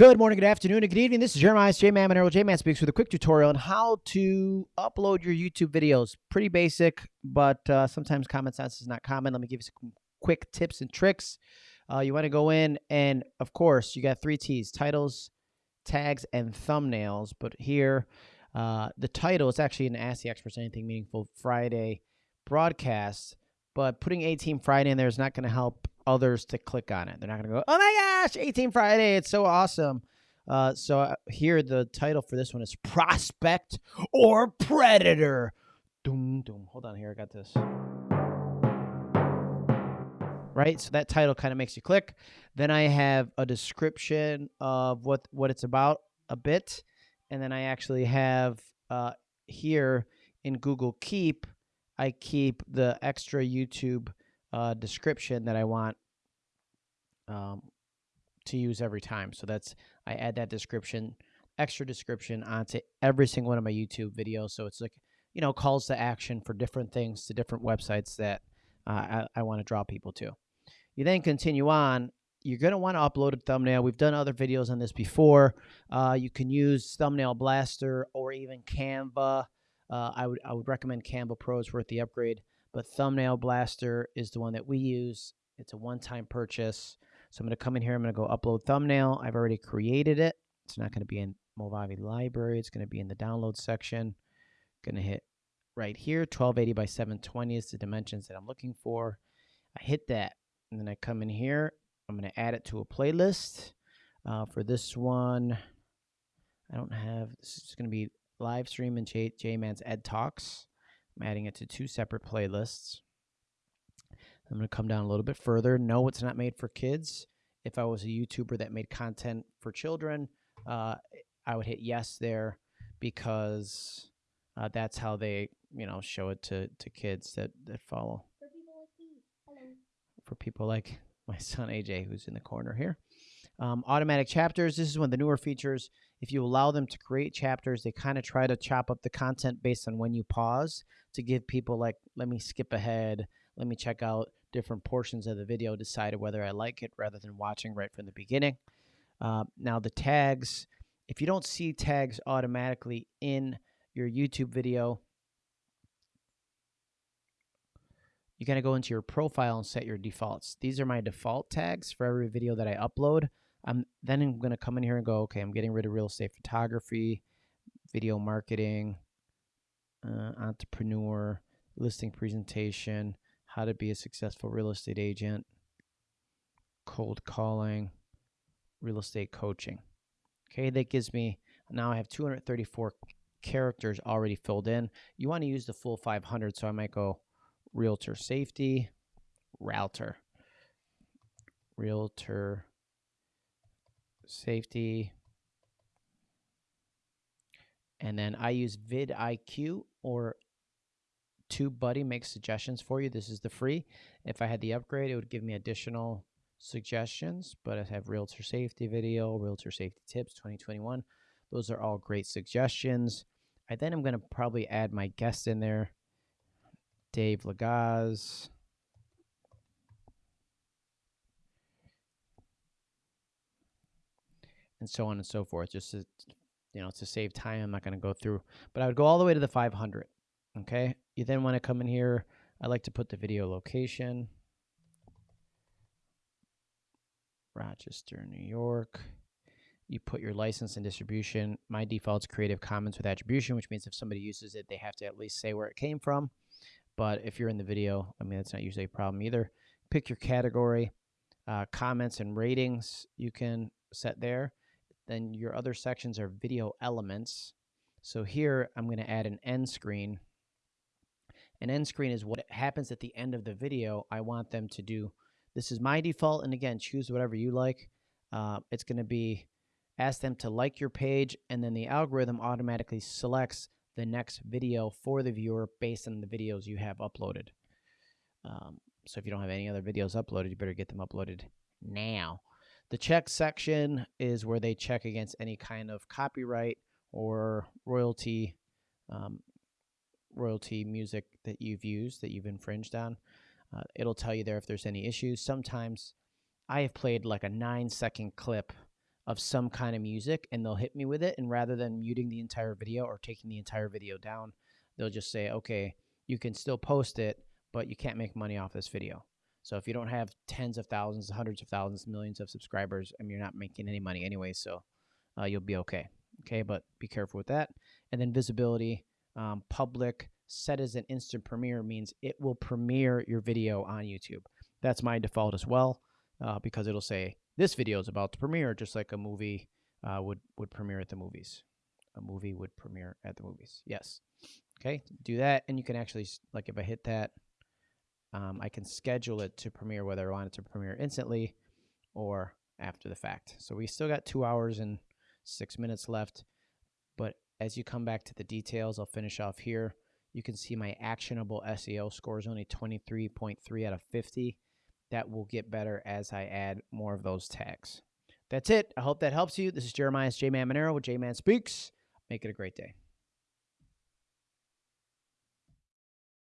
Good morning, good afternoon, and good evening. This is Jeremiah J Man Monero. J Man speaks with a quick tutorial on how to upload your YouTube videos. Pretty basic, but uh, sometimes common sense is not common. Let me give you some quick tips and tricks. Uh, you want to go in, and of course, you got three T's titles, tags, and thumbnails. But here, uh, the title is actually an Ask the Experts Anything Meaningful Friday broadcast, but putting A Team Friday in there is not going to help others to click on it. They're not going to go, oh my gosh, A Team Friday, it's so awesome. Uh, so uh, here, the title for this one is Prospect or Predator. Doom, doom. Hold on here, I got this. Right, so that title kind of makes you click. Then I have a description of what what it's about a bit, and then I actually have uh, here in Google Keep, I keep the extra YouTube uh, description that I want um, to use every time. So that's I add that description, extra description onto every single one of my YouTube videos. So it's like you know calls to action for different things to different websites that uh, I, I want to draw people to. You then continue on. You're going to want to upload a thumbnail. We've done other videos on this before. Uh, you can use Thumbnail Blaster or even Canva. Uh, I would I would recommend Canva Pro is worth the upgrade, but Thumbnail Blaster is the one that we use. It's a one-time purchase. So I'm going to come in here. I'm going to go upload thumbnail. I've already created it. It's not going to be in Movavi library. It's going to be in the download section. Going to hit right here. 1280 by 720 is the dimensions that I'm looking for. I hit that. And then I come in here. I'm going to add it to a playlist. Uh, for this one, I don't have, this is going to be live stream and J, J-Man's Ed Talks. I'm adding it to two separate playlists. I'm going to come down a little bit further. No, it's not made for kids. If I was a YouTuber that made content for children, uh, I would hit yes there because uh, that's how they, you know, show it to, to kids that, that follow. For people like me. Hello. For people like my son AJ, who's in the corner here. Um, automatic chapters. This is one of the newer features. If you allow them to create chapters, they kind of try to chop up the content based on when you pause to give people like, let me skip ahead, let me check out different portions of the video, decide whether I like it rather than watching right from the beginning. Uh, now the tags, if you don't see tags automatically in your YouTube video, you got to go into your profile and set your defaults. These are my default tags for every video that I upload. I'm then I'm going to come in here and go, okay, I'm getting rid of real estate photography, video marketing, uh, entrepreneur, listing presentation, how to be a successful real estate agent, cold calling, real estate coaching. Okay, that gives me now I have 234 characters already filled in. You want to use the full 500, so I might go realtor safety, router, realtor safety. And then I use vidIQ or TubeBuddy makes suggestions for you. This is the free. If I had the upgrade, it would give me additional suggestions, but I have realtor safety video, realtor safety tips 2021. Those are all great suggestions. I then am going to probably add my guest in there, Dave Lagaz. And so on and so forth. Just to, you know, to save time, I'm not going to go through, but I would go all the way to the 500. Okay. You then want to come in here. I like to put the video location. Rochester, New York. You put your license and distribution. My default is Creative Commons with attribution, which means if somebody uses it, they have to at least say where it came from. But if you're in the video, I mean, that's not usually a problem either. Pick your category, uh, comments and ratings you can set there. Then your other sections are video elements. So here I'm going to add an end screen an end screen is what happens at the end of the video. I want them to do. This is my default. And again, choose whatever you like. Uh, it's going to be ask them to like your page, and then the algorithm automatically selects the next video for the viewer based on the videos you have uploaded. Um, so if you don't have any other videos uploaded, you better get them uploaded now. The check section is where they check against any kind of copyright or royalty um, royalty music that you've used that you've infringed on. Uh, it'll tell you there if there's any issues. Sometimes I have played like a nine second clip of some kind of music and they'll hit me with it. And rather than muting the entire video or taking the entire video down, they'll just say, okay, you can still post it, but you can't make money off this video. So if you don't have tens of thousands, hundreds of thousands, millions of subscribers, I mean, you're not making any money anyway, so uh, you'll be okay. Okay, but be careful with that. And then visibility, um, public, set as an instant premiere means it will premiere your video on YouTube. That's my default as well, uh, because it'll say this video is about to premiere, just like a movie uh, would would premiere at the movies. A movie would premiere at the movies. Yes. Okay, do that, and you can actually like if I hit that, um, I can schedule it to premiere whether I want it to premiere instantly or after the fact. So we still got two hours and six minutes left. But as you come back to the details, I'll finish off here. You can see my actionable SEO score is only 23.3 out of 50 that will get better as I add more of those tags. That's it. I hope that helps you. This is Jeremiah's J Man Monero with J Man Speaks. Make it a great day.